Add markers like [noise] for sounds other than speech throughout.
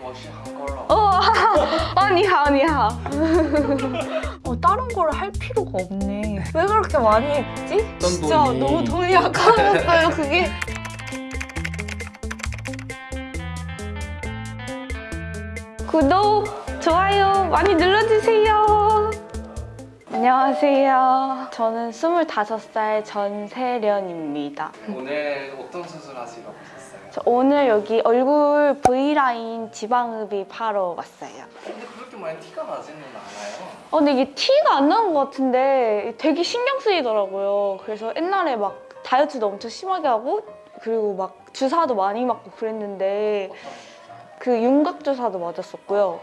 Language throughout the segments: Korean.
어, 아, 니하, 니하. 어, 다른 걸 할 필요가 없네. 네. 왜 그렇게 많이 했지? 진짜 돈이... 너무 돈이 아까웠어요, [laughs] 그게. 구독, 좋아요 많이 눌러주세요. 안녕하세요. 저는 25살 전세련입니다. 오늘 어떤 수술 하시러 오세요? 저 오늘 여기 얼굴 V라인 지방흡입 하러 왔어요. 근데 그렇게 많이 티가 나지는 않아요. 어, 근데 이게 티가 안 나는 것 같은데 되게 신경 쓰이더라고요. 그래서 옛날에 막 다이어트도 엄청 심하게 하고 그리고 막 주사도 많이 맞고 그랬는데 그 윤곽 주사도 맞았었고요.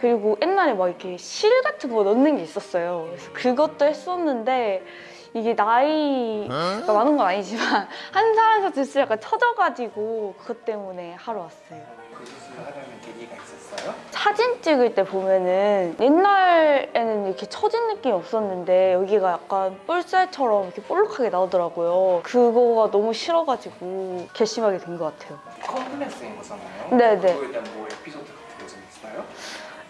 그리고 옛날에 막 이렇게 실 같은 거 넣는 게 있었어요. 그래서 그것도 했었는데 이게 나이가 많은 건 아니지만 [laughs] 한 살에서 둘씩 약간 처져가지고 그것 때문에 하러 왔어요. 그 수술을 하려면 계기가 있었어요? 사진 찍을 때 보면은 옛날에는 이렇게 처진 느낌이 없었는데 여기가 약간 뿔살처럼 이렇게 볼록하게 나오더라고요. 그거가 너무 싫어가지고 결심하게 된 것 같아요. 컴플렉스인 거잖아요. 네네. 그거에 대한 뭐 에피소드 같은 거 좀 있어요?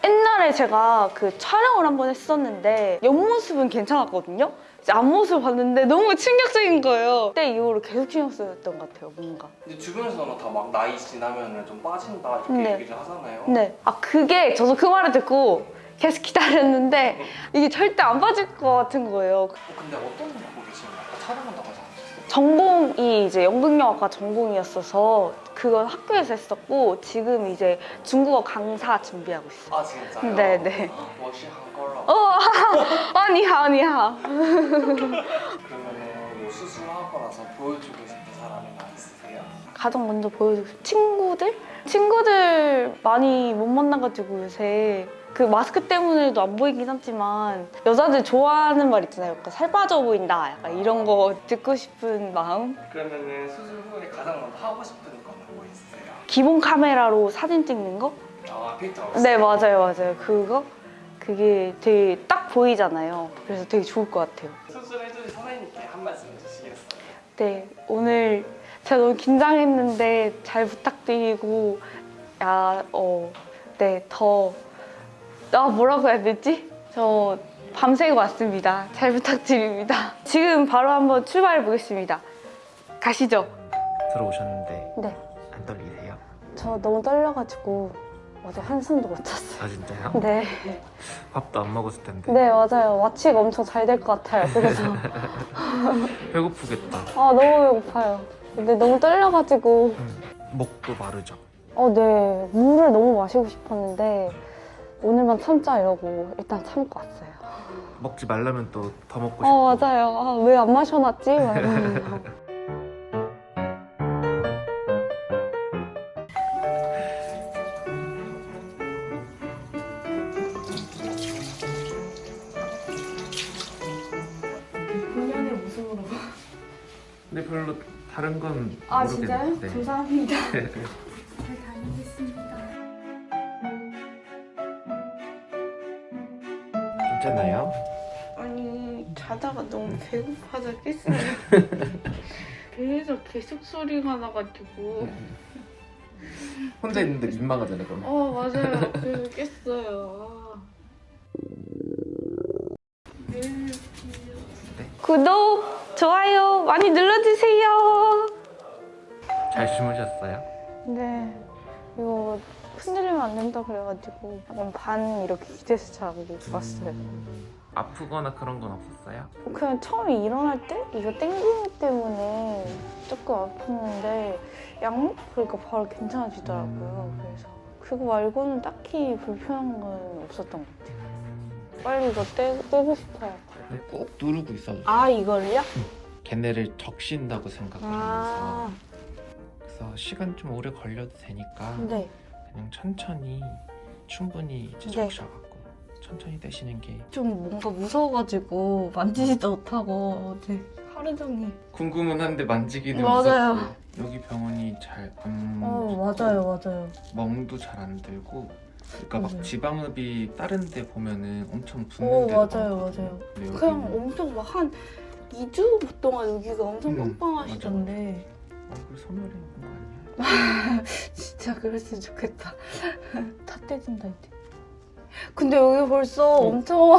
옛날에 제가 그 촬영을 한 번 했었는데 옆모습은 괜찮았거든요. 이제 앞모습을 봤는데 너무 충격적인 거예요. 그때 이후로 계속 신경 쓰였던 것 같아요, 뭔가. 근데 주변에서는 다 막 나이 지나면 좀 빠진다 이렇게 네. 얘기를 하잖아요. 네. 아, 그게 저도 그 말을 듣고 계속 기다렸는데 이게 절대 안 빠질 것 같은 거예요. 어, 근데 어떤 거 보고 계시는 거예요? 촬영한다고 하지 않으셨어요? 전공이 이제 연극영화과 전공이었어서 그건 학교에서 했었고 지금 이제 중국어 강사 준비하고 있어요. 아 진짜요? 네네. 어, 니하오, 니하오. 그러면 수술하고 나서 보여주고 싶은 사람이나 있으세요? 가장 먼저 보여주고 싶은 친구들? 친구들 많이 못 만나가지고 요새 그 마스크 때문에도 안 보이긴 하지만 여자들 좋아하는 말 있잖아요 약간 살 빠져 보인다 약간 이런 거 듣고 싶은 마음 그러면 수술 후에 가장 먼저 하고 싶은 건 뭐 있어요? 기본 카메라로 사진 찍는 거? 아 필터 없어요? 네 맞아요 맞아요 그거 그게 되게 딱 보이잖아요. 그래서 되게 좋을 것 같아요. 수술해주신 선생님께 한 말씀 해주시겠어요? 네, 오늘 제가 너무 긴장했는데 잘 부탁드리고, 야, 어, 네, 더, 아, 뭐라고 해야 되지? 저 밤새고 왔습니다. 잘 부탁드립니다. 지금 바로 한번 출발해 보겠습니다. 가시죠. 들어오셨는데 네, 안 떨리세요? 저 너무 떨려가지고 어제 한숨도 못 잤어요. 아 진짜요? 네, 밥도 안 먹었을 텐데 네, 맞아요. 마취가 엄청 잘 될 것 같아요. 그래서. [laughs] 배고프겠다 아, 너무 배고파요. 근데 너무 떨려가지고. 음, 목도 마르죠? 어, 네. 물을 너무 마시고 싶었는데 오늘만 참자 이러고 일단 참고 왔어요. 먹지 말라면 또 더 먹고 싶고 어, 맞아요. 아, 왜 안 마셔놨지? [laughs] 별로 다른 건 아, 모르겠는데 진짜요? 네. 감사합니다. [laughs] 잘 다니겠습니다. 괜찮아요? 아니 자다가 너무 배고파서 깼어요. [laughs] 배에서 계속 소리가 나가지고 혼자 있는데 민망하잖아요 그럼 어 맞아요. 그래서 깼어요. 아. 구독, 좋아요 많이 눌러주세요. 잘 주무셨어요? 네 이거 흔들리면 안 된다 그래가지고 약간 반 이렇게 기대서 자고 왔어요. 음, 아프거나 그런 건 없었어요? 그냥 처음에 일어날 때 이거 땡기기 때문에 조금 아팠는데 약 먹으니까 바로 괜찮아지더라고요. 음. 그래서 그거 말고는 딱히 불편한 건 없었던 것 같아요. 빨리 이거 떼, 떼고 싶어요. 네, 꼭 누르고 있어주세요 아 이걸요? 걔네를 적신다고 생각하면서 아 그래서 시간 좀 오래 걸려도 되니까 네. 그냥 천천히 충분히 이제 네. 적셔갖고 천천히 떼시는 게 좀 뭔가 무서워가지고 만지지도 못하고 어제 하루 종일. 궁금은 한데 만지기는 맞아요. 무섭고 여기 병원이 잘안 어 맞아요 맞아요. 멍도 잘 안 들고 그러니까 막 맞아요. 지방흡입 다른 데 보면은 엄청 붓는 어 데도 맞아요 많거든요. 맞아요. 근데 그냥 여기는 엄청 막 한 2주 동안 여기가 엄청 음, 빵빵하시던데. 얼굴 소멸해 있는 거 아니야? [laughs] 진짜 그랬으면 좋겠다. 다 떼진다 이제. 근데 여기 벌써 어. 엄청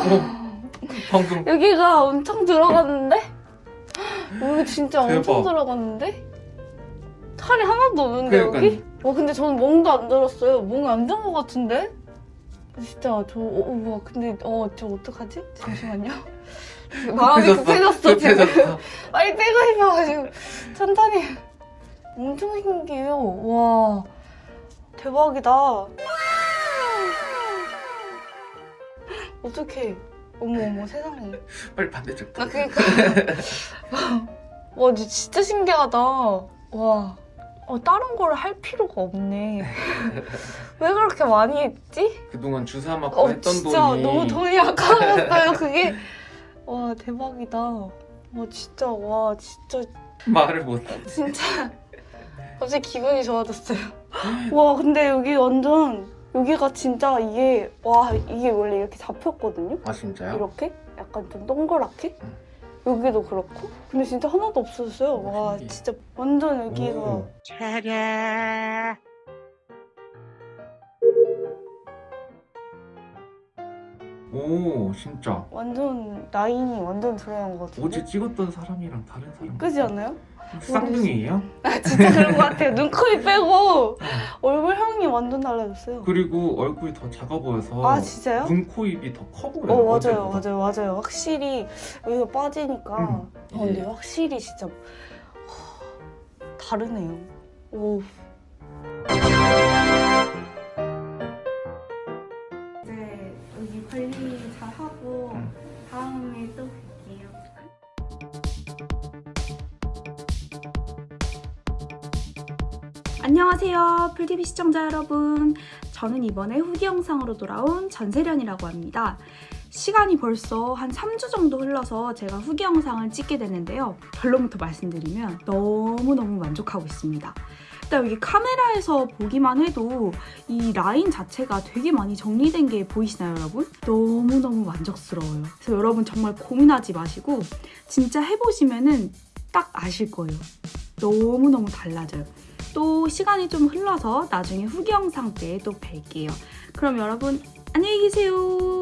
방금 [laughs] 여기가 엄청 들어갔는데? [gasps] 여기 진짜 엄청 대박. 들어갔는데? 살이 하나도 없는데 여기? 그러니까요. 와 근데 저는 멍도 안 들었어요. 멍이 안든것 같은데? 진짜 저 어, 어, 뭐야 근데 어 저 어떡하지? 잠시만요. [laughs] 마음이 급해졌어 지금. [laughs] 빨리 떼고 싶어가지고 천천히. 엄청 신기해요. 와 대박이다. [laughs] 어떡해. 어머 어머 세상에. 빨리 반대쪽. 나 그니까. 와, 진짜 신기하다. 와. 어, 다른 거를 할 필요가 없네. 왜 그렇게 많이 했지? 그동안 주사 맞고 어, 했던 진짜 돈이 너무 돈이 아까웠어요, 그게. 와, 대박이다. 와, 진짜, 와, 진짜, 말을 못. 진짜. 갑자기 기분이 좋아졌어요. 와, 근데 여기 완전, 여기가 진짜 이게, 와, 이게 원래 이렇게 잡혔거든요? 아 진짜요? 이렇게 약간 좀 동그랗게 응. 여기도 그렇고 근데 진짜 하나도 없어졌어요 오, 와 신기해. 진짜 완전 여기가 오. 오 진짜 완전 라인이 완전 들어간 것 같은데 어제 찍었던 사람이랑 다른 사람. 그지 않아요? 쌍둥이에요? 아 진짜 그런 것 같아요 눈, 코, 입 빼고 얼굴 형이 완전 달라졌어요 그리고 얼굴이 더 작아 보여서 아 진짜요? 눈, 코, 입이 더 커 보여요. 어 맞아요. 맞아요 맞아요 확실히 여기가 빠지니까 음. 어, 근데 확실히 진짜 하, 다르네요 오 안녕하세요. 풀TV 시청자 여러분. 저는 이번에 후기 영상으로 돌아온 전세련이라고 합니다. 시간이 벌써 한 3주 정도 흘러서 제가 후기 영상을 찍게 됐는데요. 결론부터 말씀드리면 너무너무 만족하고 있습니다. 일단 여기 카메라에서 보기만 해도 이 라인 자체가 되게 많이 정리된 게 보이시나요, 여러분? 너무너무 만족스러워요. 그래서 여러분 정말 고민하지 마시고 진짜 해보시면 은 딱 아실 거예요. 너무너무 달라져요. 또 시간이 좀 흘러서 나중에 후기 영상 때 또 뵐게요. 그럼 여러분 안녕히 계세요.